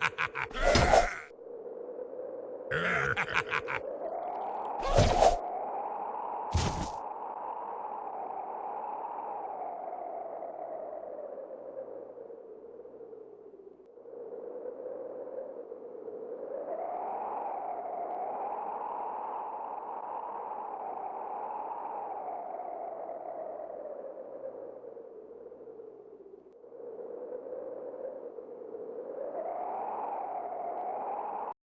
Ha ha ha! ha!